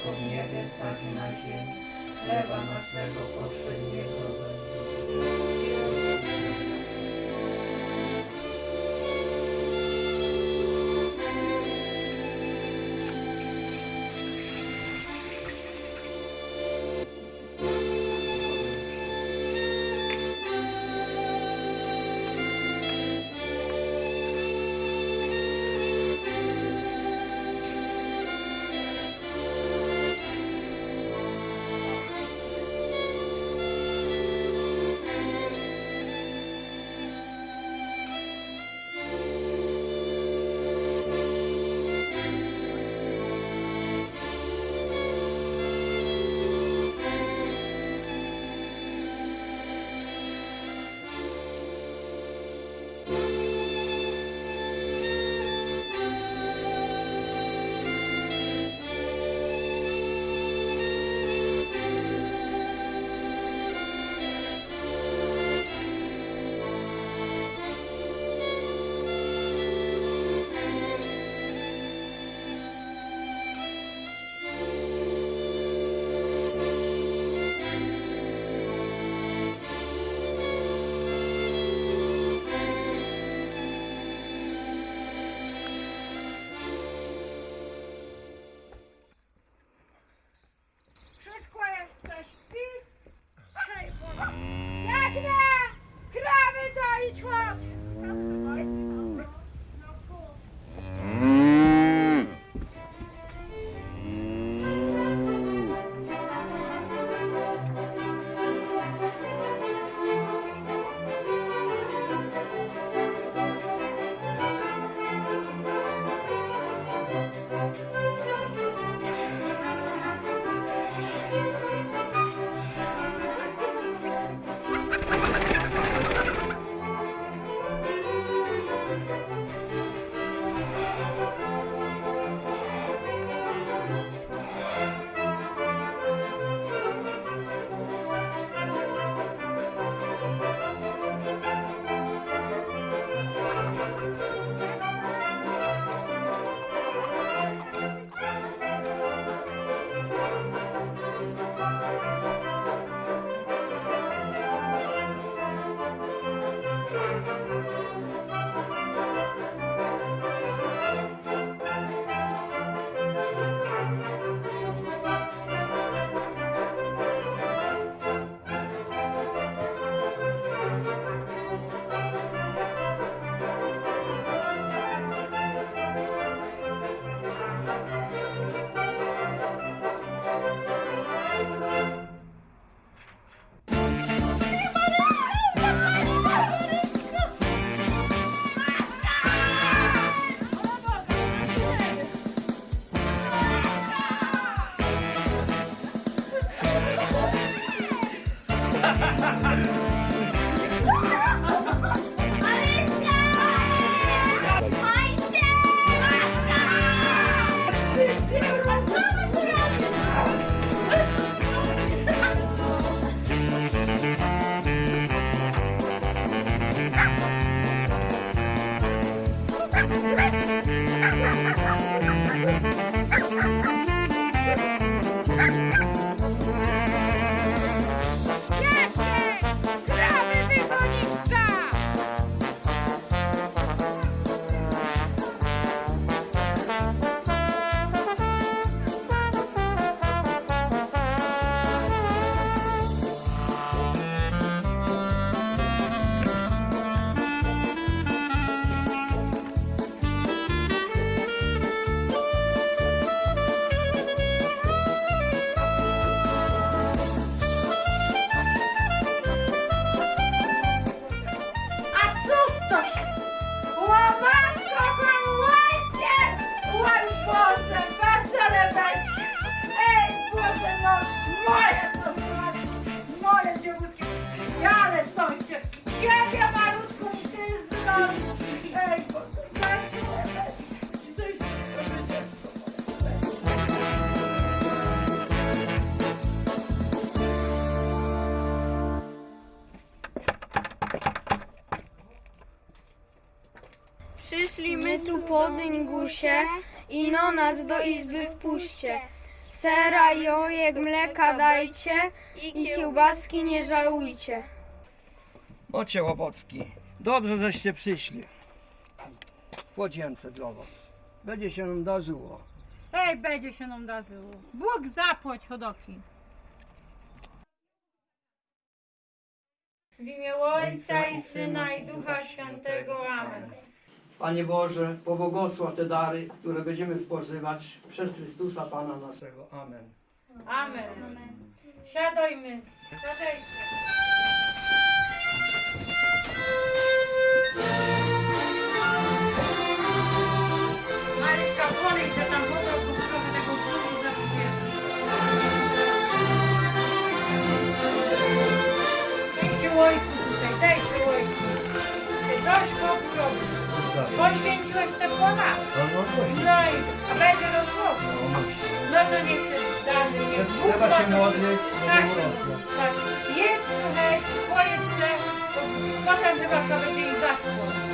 jako w niebie, tak i na ziemi. Chleba naszego powszedniego nas do izby wpuśćcie. Sera, jojek, mleka dajcie i kiełbaski nie żałujcie. Ocie Łopocki, dobrze żeście przyszli. Płodzięce dla was. Będzie się nam darzyło. Ej, będzie się nam darzyło. Bóg zapłać chodoki. W imię Ojca i Syna i Ducha Świętego. Amen. Panie Boże, pobłogosław te dary, które będziemy spożywać przez Chrystusa Pana naszego. Amen. Amen. Siadajmy. Siadajcie. trzeba się tak. modlić, tak, tak. Jedz chleb, e, potem chyba co będzie i zaschło.